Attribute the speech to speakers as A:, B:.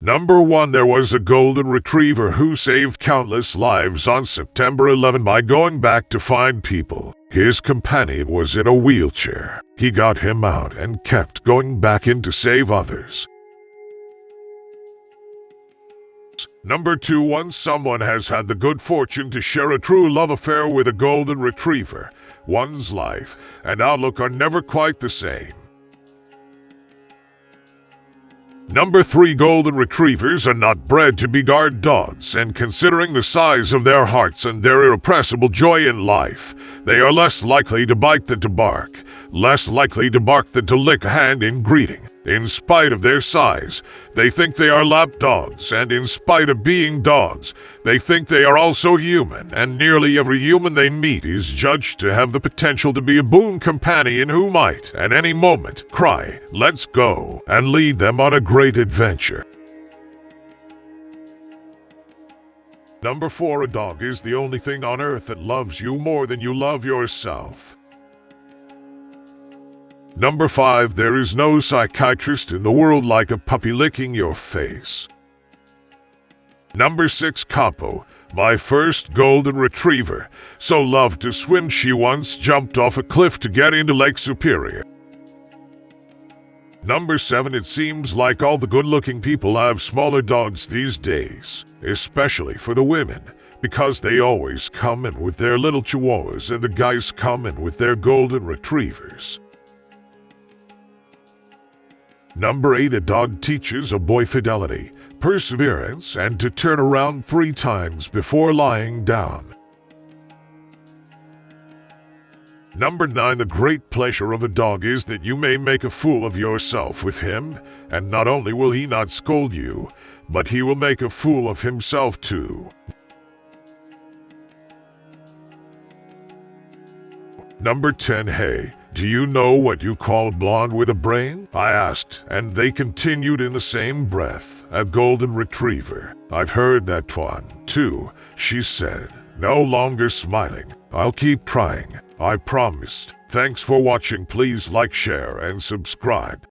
A: Number 1 There was a golden retriever who saved countless lives on September 11 by going back to find people. His companion was in a wheelchair. He got him out and kept going back in to save others. Number 2 Once someone has had the good fortune to share a true love affair with a golden retriever, one's life and outlook are never quite the same. Number 3 Golden Retrievers are not bred to be guard dogs, and considering the size of their hearts and their irrepressible joy in life, they are less likely to bite than to bark, less likely to bark than to lick a hand in greeting. In spite of their size, they think they are lap dogs, and in spite of being dogs, they think they are also human, and nearly every human they meet is judged to have the potential to be a boon companion who might, at any moment, cry, let's go, and lead them on a great adventure. Number 4 A dog is the only thing on earth that loves you more than you love yourself. Number 5. There is no psychiatrist in the world like a puppy licking your face. Number 6. Capo, my first golden retriever, so loved to swim she once jumped off a cliff to get into Lake Superior. Number 7. It seems like all the good-looking people have smaller dogs these days, especially for the women, because they always come in with their little chihuahuas and the guys come in with their golden retrievers. Number 8 A dog teaches a boy fidelity, perseverance, and to turn around three times before lying down. Number 9 The great pleasure of a dog is that you may make a fool of yourself with him, and not only will he not scold you, but he will make a fool of himself too. Number 10 Hey, do you know what you call a blonde with a brain? I asked, and they continued in the same breath. A golden retriever. I've heard that one, too, she said, no longer smiling. I'll keep trying, I promised. Thanks for watching. Please like, share, and subscribe.